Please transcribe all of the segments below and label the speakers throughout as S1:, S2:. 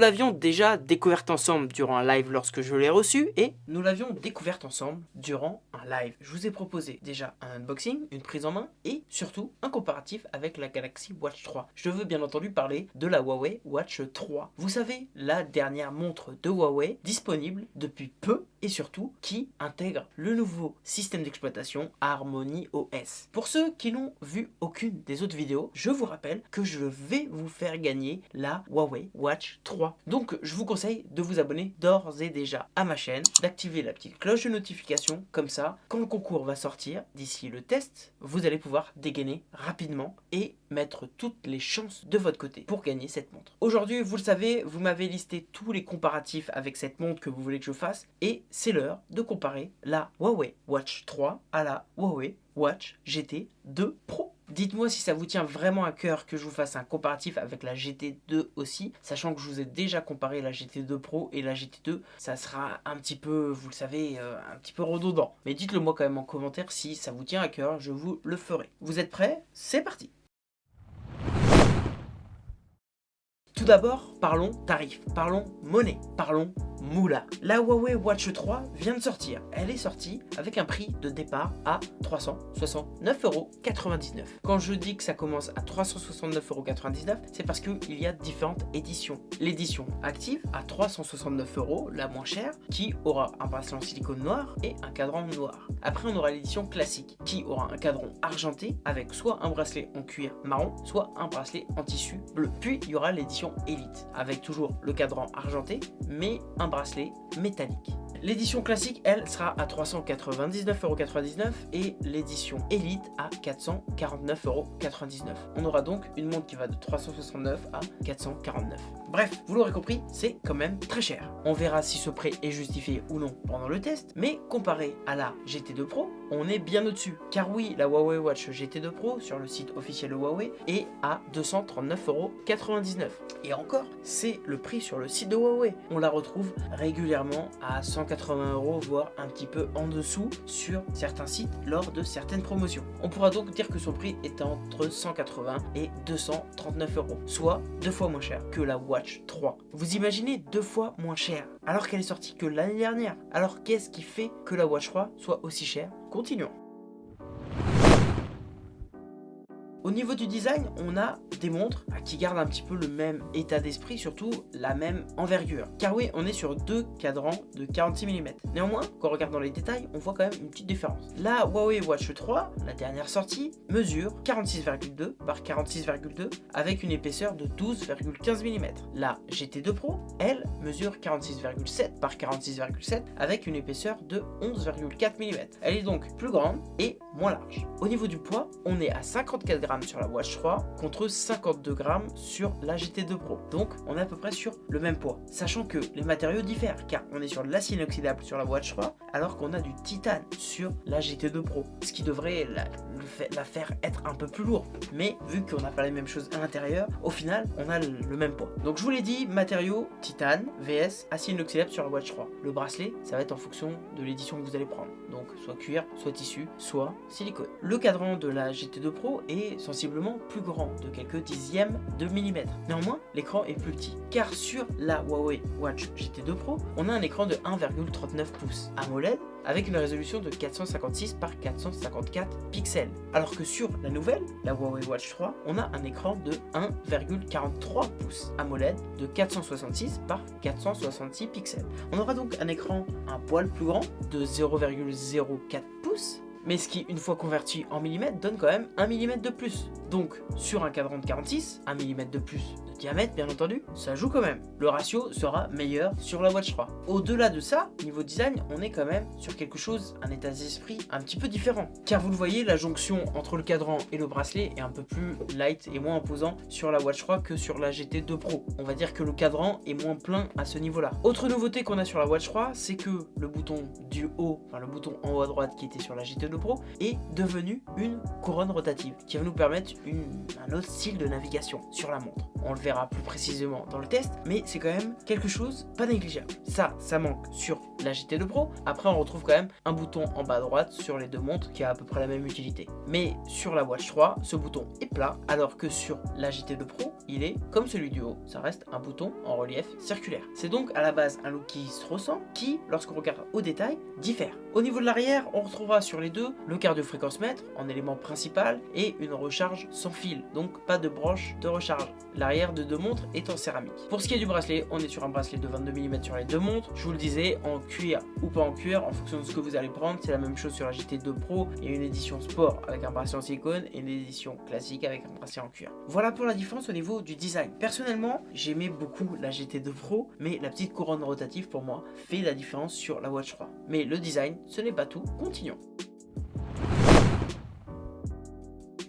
S1: Nous l'avions déjà découverte ensemble durant un live lorsque je l'ai reçu et nous l'avions découverte ensemble durant live. Je vous ai proposé déjà un unboxing, une prise en main et surtout un comparatif avec la Galaxy Watch 3. Je veux bien entendu parler de la Huawei Watch 3. Vous savez, la dernière montre de Huawei disponible depuis peu et surtout qui intègre le nouveau système d'exploitation Harmony OS. Pour ceux qui n'ont vu aucune des autres vidéos, je vous rappelle que je vais vous faire gagner la Huawei Watch 3. Donc je vous conseille de vous abonner d'ores et déjà à ma chaîne, d'activer la petite cloche de notification, comme ça, quand le concours va sortir, d'ici le test, vous allez pouvoir dégainer rapidement et mettre toutes les chances de votre côté pour gagner cette montre. Aujourd'hui, vous le savez, vous m'avez listé tous les comparatifs avec cette montre que vous voulez que je fasse et c'est l'heure de comparer la Huawei Watch 3 à la Huawei Watch GT 2 Pro. Dites-moi si ça vous tient vraiment à cœur que je vous fasse un comparatif avec la GT2 aussi, sachant que je vous ai déjà comparé la GT2 Pro et la GT2, ça sera un petit peu, vous le savez, euh, un petit peu redondant. Mais dites-le moi quand même en commentaire si ça vous tient à cœur, je vous le ferai. Vous êtes prêts? C'est parti Tout d'abord, parlons tarifs, parlons monnaie, parlons moula. La Huawei Watch 3 vient de sortir. Elle est sortie avec un prix de départ à 369,99€. Quand je dis que ça commence à 369,99€, c'est parce qu'il y a différentes éditions. L'édition active à 369€, la moins chère, qui aura un bracelet en silicone noir et un cadran noir. Après, on aura l'édition classique, qui aura un cadran argenté avec soit un bracelet en cuir marron, soit un bracelet en tissu bleu. Puis, il y aura l'édition Elite, avec toujours le cadran argenté, mais un bracelet métallique. L'édition classique, elle, sera à 399,99€ et l'édition Elite à 449,99€. On aura donc une montre qui va de 369 à 449. Bref, vous l'aurez compris, c'est quand même très cher. On verra si ce prix est justifié ou non pendant le test, mais comparé à la GT2 Pro, on est bien au-dessus. Car oui, la Huawei Watch GT2 Pro sur le site officiel de Huawei est à 239,99€. Et encore, c'est le prix sur le site de Huawei. On la retrouve régulièrement à 100 80 euros, voire un petit peu en dessous sur certains sites lors de certaines promotions. On pourra donc dire que son prix est entre 180 et 239 euros, soit deux fois moins cher que la Watch 3. Vous imaginez deux fois moins cher alors qu'elle est sortie que l'année dernière. Alors qu'est-ce qui fait que la Watch 3 soit aussi chère? Continuons. Au niveau du design, on a des montres qui gardent un petit peu le même état d'esprit, surtout la même envergure. Car oui, on est sur deux cadrans de 46 mm. Néanmoins, quand on regarde dans les détails, on voit quand même une petite différence. La Huawei Watch 3, la dernière sortie, mesure 46,2 par 46,2 avec une épaisseur de 12,15 mm. La GT2 Pro, elle, mesure 46,7 par 46,7 avec une épaisseur de 11,4 mm. Elle est donc plus grande et moins large. Au niveau du poids, on est à 54 grammes sur la Watch 3 contre 52 grammes sur la GT2 Pro. Donc on est à peu près sur le même poids. Sachant que les matériaux diffèrent car on est sur de l'acier inoxydable sur la Watch 3 alors qu'on a du titane sur la GT2 Pro. Ce qui devrait la, la faire être un peu plus lourde. Mais vu qu'on n'a pas les mêmes choses à l'intérieur, au final on a le, même poids. Donc je vous l'ai dit, matériaux titane, VS, acier inoxydable sur la Watch 3. Le bracelet, ça va être en fonction de l'édition que vous allez prendre. Donc soit cuir, soit tissu, soit silicone. Le cadran de la GT2 Pro est sensiblement plus grand, de quelques dixièmes de millimètre. Néanmoins, l'écran est plus petit, car sur la Huawei Watch GT2 Pro, on a un écran de 1,39 pouces AMOLED avec une résolution de 456 par 454 pixels. Alors que sur la nouvelle, la Huawei Watch 3, on a un écran de 1,43 pouces AMOLED de 466 par 466 pixels. On aura donc un écran un poil plus grand de 0,04 pouces mais ce qui, une fois converti en millimètres, donne quand même 1 mm de plus. Donc, sur un cadran de 46, 1 mm de plus diamètre, bien entendu, ça joue quand même. Le ratio sera meilleur sur la Watch 3. Au-delà de ça, niveau design, on est quand même sur quelque chose, un état d'esprit un petit peu différent. Car vous le voyez, la jonction entre le cadran et le bracelet est un peu plus light et moins imposant sur la Watch 3 que sur la GT2 Pro. On va dire que le cadran est moins plein à ce niveau-là. Autre nouveauté qu'on a sur la Watch 3, c'est que le bouton du haut, enfin le bouton en haut à droite qui était sur la GT2 Pro, est devenu une couronne rotative qui va nous permettre un autre style de navigation sur la montre. On le verra plus précisément dans le test, mais c'est quand même quelque chose pas négligeable. Ça, ça manque sur la GT2 Pro. Après, on retrouve quand même un bouton en bas à droite sur les deux montres qui a à peu près la même utilité. Mais sur la Watch 3, ce bouton est plat, alors que sur la GT2 Pro, il est comme celui du haut. Ça reste un bouton en relief circulaire. C'est donc à la base un look qui se ressent, qui, lorsqu'on regarde au détail, diffère. Au niveau de l'arrière, on retrouvera sur les deux le cardio-fréquence-mètre en élément principal et une recharge sans fil, donc pas de broche de recharge. L'arrière de deux montres est en céramique. Pour ce qui est du bracelet, on est sur un bracelet de 22 mm sur les deux montres. Je vous le disais, en cuir ou pas en cuir, en fonction de ce que vous allez prendre. C'est la même chose sur la GT2 Pro. A une édition sport avec un bracelet en silicone et une édition classique avec un bracelet en cuir. Voilà pour la différence au niveau du design. Personnellement, j'aimais beaucoup la GT2 Pro, mais la petite couronne rotative pour moi fait la différence sur la Watch 3. Mais le design, ce n'est pas tout. Continuons.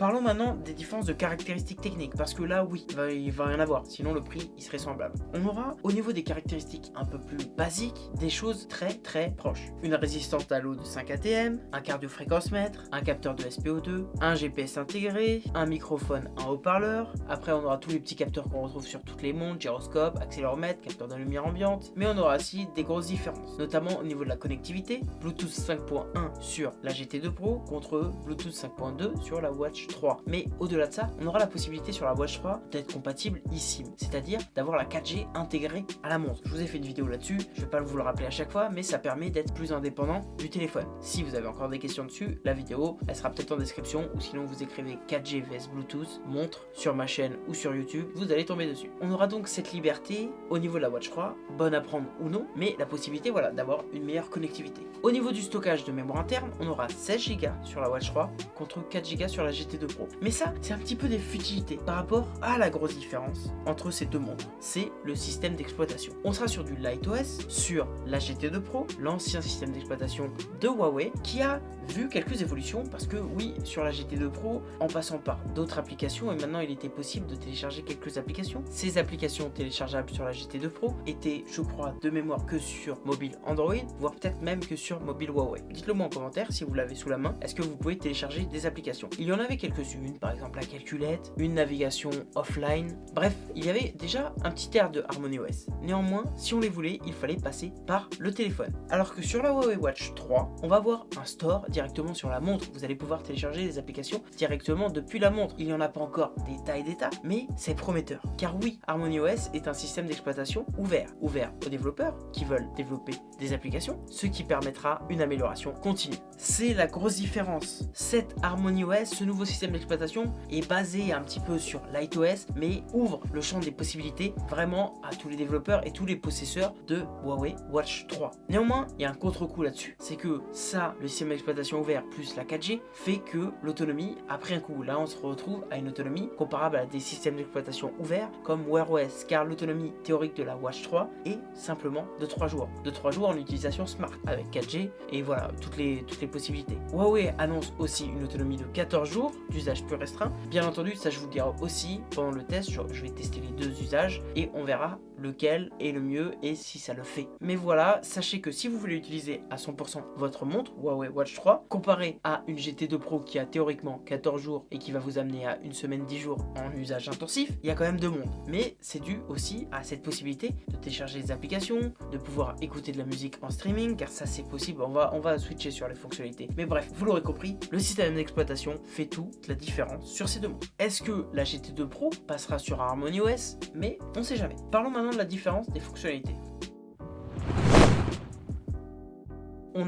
S1: Parlons maintenant des différences de caractéristiques techniques, parce que là, oui, il va, rien avoir, sinon le prix, il serait semblable. On aura, au niveau des caractéristiques un peu plus basiques, des choses très très proches. Une résistance à l'eau de 5 ATM, un cardio-fréquence-mètre, un capteur de SPO2, un GPS intégré, un microphone, un haut-parleur. Après, on aura tous les petits capteurs qu'on retrouve sur toutes les montres, gyroscope, accéléromètre, capteur de lumière ambiante. Mais on aura aussi des grosses différences, notamment au niveau de la connectivité, Bluetooth 5.1 sur la GT2 Pro contre Bluetooth 5.2 sur la Watch 3. Mais au-delà de ça, on aura la possibilité sur la Watch 3 d'être compatible ici, c'est-à-dire d'avoir la 4G intégrée à la montre. Je vous ai fait une vidéo là-dessus, je vais pas vous le rappeler à chaque fois, mais ça permet d'être plus indépendant du téléphone. Si vous avez encore des questions dessus, la vidéo, elle sera peut-être en description, ou sinon vous écrivez 4G vs Bluetooth, montre, sur ma chaîne ou sur YouTube, vous allez tomber dessus. On aura donc cette liberté au niveau de la Watch 3, bonne à prendre ou non, mais la possibilité voilà, d'avoir une meilleure connectivité. Au niveau du stockage de mémoire interne, on aura 16 Go sur la Watch 3 contre 4 Go sur la Pro. Mais ça, c'est un petit peu des futilités par rapport à la grosse différence entre ces deux montres. C'est le système d'exploitation. On sera sur du LightOS, sur la GT2 Pro, l'ancien système d'exploitation de Huawei, qui a vu quelques évolutions parce que oui, sur la GT2 Pro, en passant par d'autres applications, et maintenant il était possible de télécharger quelques applications. Ces applications téléchargeables sur la GT2 Pro étaient, je crois, de mémoire que sur mobile Android, voire peut-être même que sur mobile Huawei. Dites-le moi en commentaire si vous l'avez sous la main, est-ce que vous pouvez télécharger des applications? Il y en avait quelques-unes, par exemple la calculette, une navigation offline, bref, il y avait déjà un petit air de HarmonyOS. Néanmoins, si on les voulait, il fallait passer par le téléphone. Alors que sur la Huawei Watch 3, on va avoir un store directement sur la montre. Vous allez pouvoir télécharger des applications directement depuis la montre. Il n'y en a pas encore des tas et des tas, mais c'est prometteur. Car oui, HarmonyOS est un système d'exploitation ouvert. Ouvert aux développeurs qui veulent développer des applications, ce qui permettra une amélioration continue. C'est la grosse différence. Cette HarmonyOS, ce nouveau système d'exploitation, est basé un petit peu sur LightOS, mais ouvre le champ des possibilités vraiment à tous les développeurs et tous les possesseurs de Huawei Watch 3. Néanmoins, il y a un contre-coup là-dessus. C'est que ça, le système d'exploitation ouvert plus la 4G, fait que l'autonomie a pris un coup. Là, on se retrouve à une autonomie comparable à des systèmes d'exploitation ouverts comme Wear OS, car l'autonomie théorique de la Watch 3 est simplement de 3 jours. De 3 jours en utilisation smart avec 4G et voilà, toutes les, toutes les possibilités. Huawei annonce aussi une autonomie de 14 jours d'usage plus restreint. Bien entendu, ça je vous dirai aussi pendant le test, je vais tester les deux usages et on verra lequel est le mieux et si ça le fait. Mais voilà, sachez que si vous voulez utiliser à 100% votre montre Huawei Watch 3, comparé à une GT2 Pro qui a théoriquement 14 jours et qui va vous amener à une semaine 10 jours en usage intensif, il y a quand même deux mondes. Mais c'est dû aussi à cette possibilité de télécharger des applications, de pouvoir écouter de la musique en streaming, car ça c'est possible, on va, on va switcher sur les fonctionnalités. Mais bref, vous l'aurez compris, le système d'exploitation fait toute la différence sur ces deux montres. Est-ce que la GT2 Pro passera sur Harmony OS Mais on sait jamais. Parlons maintenant la différence des fonctionnalités.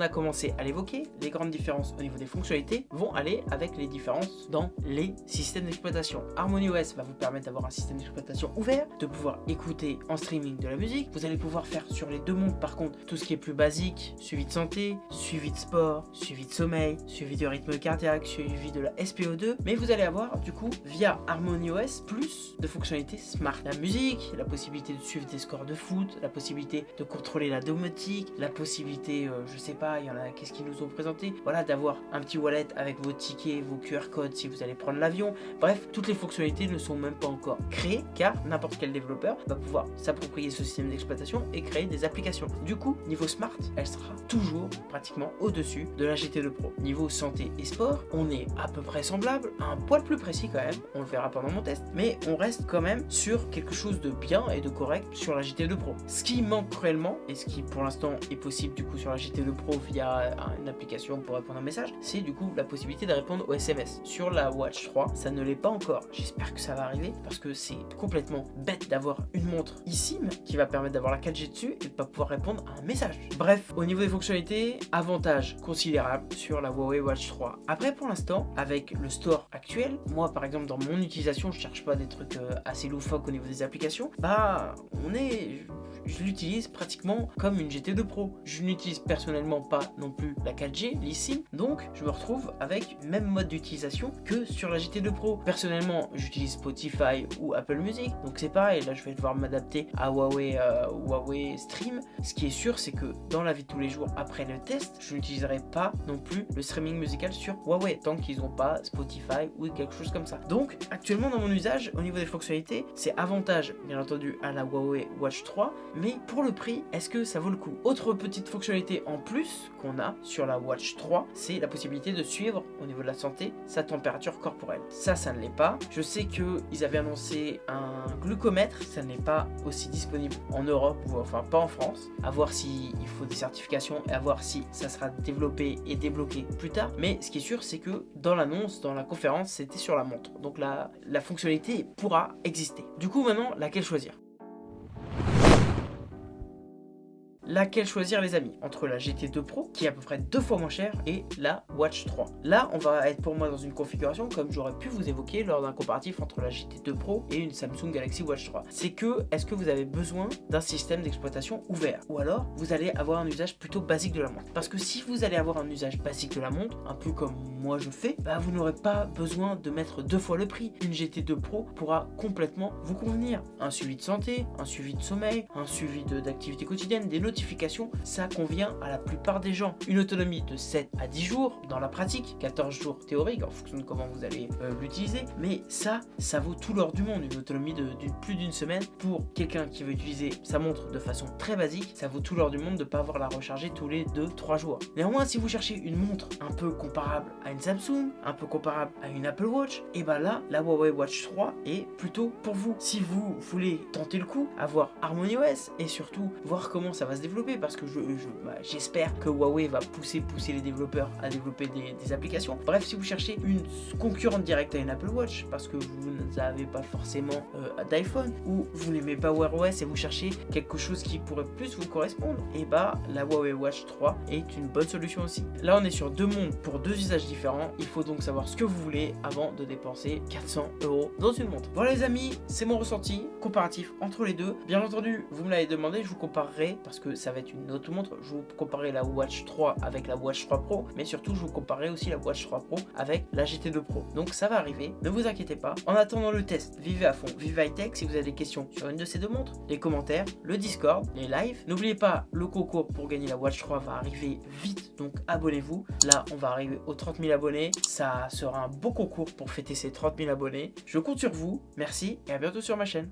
S1: On a commencé à l'évoquer, les grandes différences au niveau des fonctionnalités vont aller avec les différences dans les systèmes d'exploitation. HarmonyOS va vous permettre d'avoir un système d'exploitation ouvert, de pouvoir écouter en streaming de la musique. Vous allez pouvoir faire sur les deux montres par contre tout ce qui est plus basique, suivi de santé, suivi de sport, suivi de sommeil, suivi de rythme cardiaque, suivi de la SPO2, mais vous allez avoir du coup via HarmonyOS plus de fonctionnalités smart. La musique, la possibilité de suivre des scores de foot, la possibilité de contrôler la domotique, la possibilité, euh, je sais pas, il y en a, qu'est-ce qu'ils nous ont présenté? Voilà, d'avoir un petit wallet avec vos tickets, vos QR codes si vous allez prendre l'avion. Bref, toutes les fonctionnalités ne sont même pas encore créées car n'importe quel développeur va pouvoir s'approprier ce système d'exploitation et créer des applications. Du coup, niveau smart, elle sera toujours pratiquement au-dessus de la GT2 Pro. Niveau santé et sport, on est à peu près semblable, un poil plus précis quand même, on le verra pendant mon test, mais on reste quand même sur quelque chose de bien et de correct sur la GT2 Pro. Ce qui manque cruellement, et ce qui pour l'instant est possible du coup sur la GT2 Pro via une application pour répondre à un message, c'est du coup la possibilité de répondre aux SMS. Sur la Watch 3, ça ne l'est pas encore. J'espère que ça va arriver parce que c'est complètement bête d'avoir une montre eSIM qui va permettre d'avoir la 4G dessus et de pas pouvoir répondre à un message. Bref, au niveau des fonctionnalités, avantage considérable sur la Huawei Watch 3. Après, pour l'instant, avec le store actuel, moi par exemple dans mon utilisation, je cherche pas des trucs euh, assez loufoques au niveau des applications, bah on est je l'utilise pratiquement comme une GT2 Pro. Je n'utilise personnellement pas non plus la 4G, l'eSIM, donc je me retrouve avec même mode d'utilisation que sur la GT2 Pro. Personnellement, j'utilise Spotify ou Apple Music, donc c'est pareil, là je vais devoir m'adapter à Huawei, euh, Huawei Stream. Ce qui est sûr, c'est que dans la vie de tous les jours, après le test, je n'utiliserai pas non plus le streaming musical sur Huawei, tant qu'ils n'ont pas Spotify ou quelque chose comme ça. Donc, actuellement dans mon usage, au niveau des fonctionnalités, c'est avantage, bien entendu, à la Huawei Watch 3, mais pour le prix, est-ce que ça vaut le coup Autre petite fonctionnalité en plus qu'on a sur la Watch 3, c'est la possibilité de suivre au niveau de la santé sa température corporelle. Ça, ça ne l'est pas. Je sais qu'ils avaient annoncé un glucomètre, ça n'est pas aussi disponible en Europe, ou enfin pas en France. À voir s'il faut des certifications et à voir si ça sera développé et débloqué plus tard. Mais ce qui est sûr, c'est que dans l'annonce, dans la conférence, c'était sur la montre. Donc la, la fonctionnalité pourra exister. Du coup, maintenant, laquelle choisir? Laquelle choisir les amis? Entre la GT2 Pro, qui est à peu près deux fois moins chère, et la Watch 3. Là, on va être pour moi dans une configuration comme j'aurais pu vous évoquer lors d'un comparatif entre la GT2 Pro et une Samsung Galaxy Watch 3. C'est que, est-ce que vous avez besoin d'un système d'exploitation ouvert? Ou alors, vous allez avoir un usage plutôt basique de la montre Parce que si vous allez avoir un usage basique de la montre, un peu comme moi je fais, bah vous n'aurez pas besoin de mettre deux fois le prix. Une GT2 Pro pourra complètement vous convenir. Un suivi de santé, un suivi de sommeil, un suivi d'activité quotidienne, des notifications ça convient à la plupart des gens. Une autonomie de 7 à 10 jours dans la pratique, 14 jours théorique en fonction de comment vous allez euh, l'utiliser, mais ça, ça vaut tout l'or du monde. Une autonomie de, plus d'une semaine pour quelqu'un qui veut utiliser sa montre de façon très basique, ça vaut tout l'or du monde de ne pas avoir la recharger tous les 2-3 jours. Néanmoins, si vous cherchez une montre un peu comparable à une Samsung, un peu comparable à une Apple Watch, et ben là, la Huawei Watch 3 est plutôt pour vous. Si vous voulez tenter le coup, avoir HarmonyOS et surtout voir comment ça va se développer, parce que bah, j'espère je, que Huawei va pousser, pousser les développeurs à développer des, applications. Bref, si vous cherchez une concurrente directe à une Apple Watch parce que vous n'avez pas forcément euh, d'iPhone ou vous n'aimez pas Wear OS et vous cherchez quelque chose qui pourrait plus vous correspondre, et bah la Huawei Watch 3 est une bonne solution aussi. Là, on est sur deux mondes pour deux usages différents. Il faut donc savoir ce que vous voulez avant de dépenser 400 euros dans une montre. Voilà les amis, c'est mon ressenti comparatif entre les deux. Bien entendu, vous me l'avez demandé, je vous comparerai parce ça va être une autre montre. Je vous comparerai la Watch 3 avec la Watch 3 Pro, mais surtout je vous comparerai aussi la Watch 3 Pro avec la GT2 Pro. Donc ça va arriver, ne vous inquiétez pas. En attendant le test, vivez à fond, vivez high tech. Si vous avez des questions sur une de ces deux montres, les commentaires, le Discord, les lives. N'oubliez pas, le concours pour gagner la Watch 3 va arriver vite, donc abonnez-vous. Là, on va arriver aux 30 000 abonnés. Ça sera un beau concours pour fêter ces 30 000 abonnés. Je compte sur vous. Merci et à bientôt sur ma chaîne.